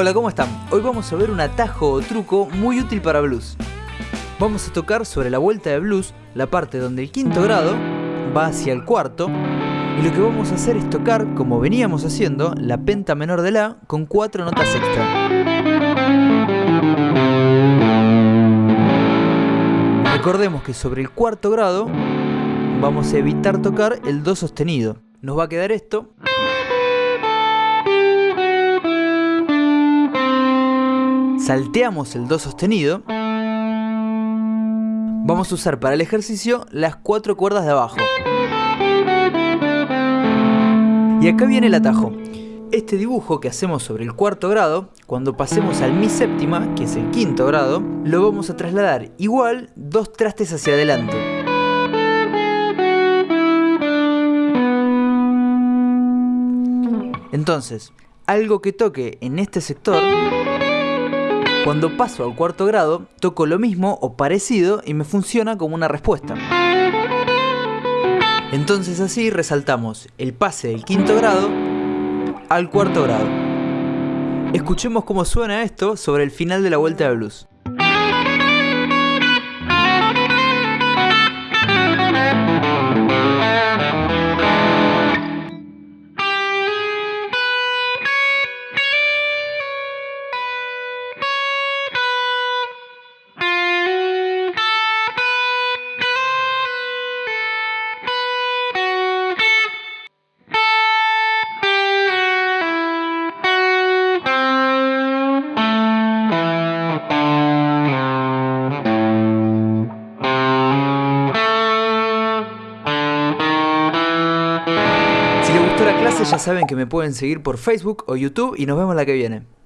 Hola, ¿cómo están? Hoy vamos a ver un atajo o truco muy útil para blues. Vamos a tocar sobre la vuelta de blues la parte donde el quinto grado va hacia el cuarto y lo que vamos a hacer es tocar, como veníamos haciendo, la penta menor de La con cuatro notas extra. Recordemos que sobre el cuarto grado vamos a evitar tocar el Do sostenido. Nos va a quedar esto. Salteamos el Do sostenido. Vamos a usar para el ejercicio las cuatro cuerdas de abajo. Y acá viene el atajo. Este dibujo que hacemos sobre el cuarto grado, cuando pasemos al mi séptima, que es el quinto grado, lo vamos a trasladar igual dos trastes hacia adelante. Entonces, algo que toque en este sector, cuando paso al cuarto grado, toco lo mismo o parecido y me funciona como una respuesta. Entonces así resaltamos el pase del quinto grado al cuarto grado. Escuchemos cómo suena esto sobre el final de la vuelta de blues. La clase ya saben que me pueden seguir por Facebook o YouTube y nos vemos la que viene.